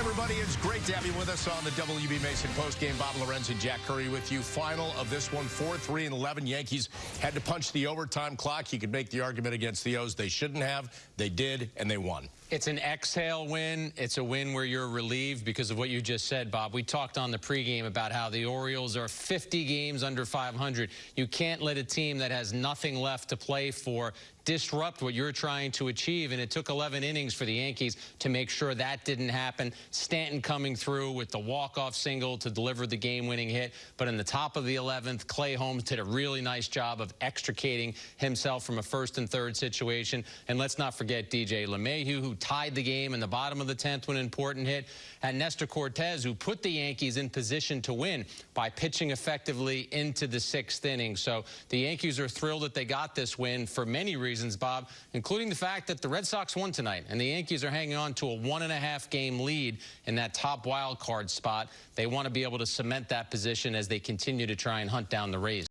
everybody, it's great to have you with us on the WB Mason postgame. Bob Lorenz and Jack Curry with you. Final of this one, 4-3 and 11. Yankees had to punch the overtime clock. You could make the argument against the O's. They shouldn't have. They did, and they won. It's an exhale win. It's a win where you're relieved because of what you just said, Bob. We talked on the pregame about how the Orioles are 50 games under 500. You can't let a team that has nothing left to play for disrupt what you're trying to achieve. And it took 11 innings for the Yankees to make sure that didn't happen. Stanton coming through with the walk-off single to deliver the game-winning hit. But in the top of the 11th, Clay Holmes did a really nice job of extricating himself from a first and third situation. And let's not forget DJ LeMahieu, who tied the game in the bottom of the 10th with an important hit. And Nestor Cortes, who put the Yankees in position to win by pitching effectively into the sixth inning. So the Yankees are thrilled that they got this win for many reasons, Bob, including the fact that the Red Sox won tonight. And the Yankees are hanging on to a one and a half game lead in that top wild card spot. They want to be able to cement that position as they continue to try and hunt down the Rays.